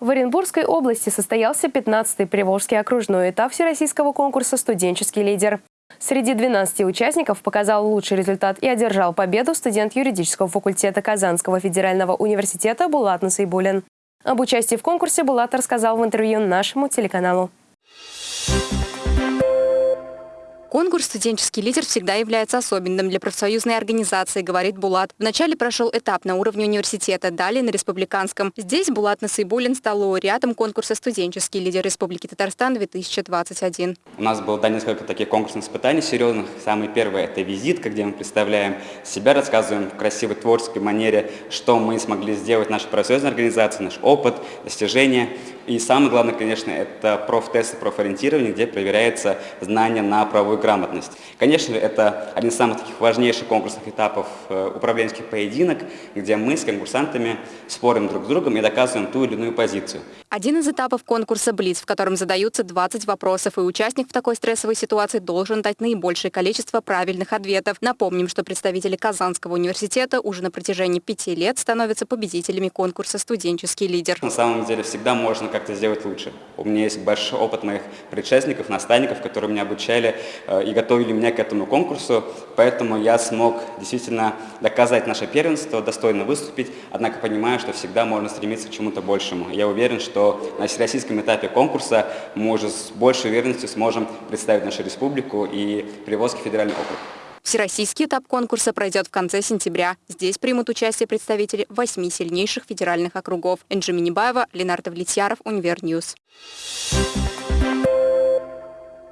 В Оренбургской области состоялся 15-й Приволжский окружной этап всероссийского конкурса «Студенческий лидер». Среди 12 участников показал лучший результат и одержал победу студент юридического факультета Казанского федерального университета Булат Насайбулин. Об участии в конкурсе Булат рассказал в интервью нашему телеканалу. Конкурс «Студенческий лидер» всегда является особенным для профсоюзной организации, говорит Булат. Вначале прошел этап на уровне университета, далее на республиканском. Здесь Булат Насыйбулин стал лауреатом конкурса «Студенческий лидер Республики Татарстан-2021». У нас было да, несколько таких конкурсных испытаний серьезных. Самый первый – это визитка, где мы представляем себя, рассказываем в красивой творческой манере, что мы смогли сделать наша профсоюзная организация, наш опыт, достижения. И самое главное, конечно, это профтесты, профориентирование, где проверяется знание на правовой грамотность. Конечно, это один из самых таких важнейших конкурсных этапов э, управленческих поединок, где мы с конкурсантами спорим друг с другом и доказываем ту или иную позицию. Один из этапов конкурса «Блиц», в котором задаются 20 вопросов, и участник в такой стрессовой ситуации должен дать наибольшее количество правильных ответов. Напомним, что представители Казанского университета уже на протяжении пяти лет становятся победителями конкурса «Студенческий лидер». На самом деле всегда можно как-то сделать лучше. У меня есть большой опыт моих предшественников, наставников, которые меня обучали э, и готовили меня к этому конкурсу, поэтому я смог действительно доказать наше первенство, достойно выступить, однако понимаю, что всегда можно стремиться к чему-то большему. Я уверен, что что на всероссийском этапе конкурса мы уже с большей уверенностью сможем представить нашу республику и Приволжский федеральный округ. Всероссийский этап конкурса пройдет в конце сентября. Здесь примут участие представители восьми сильнейших федеральных округов. Энже Минибаева, Ленар Давлетьяров, Универ News. Thank.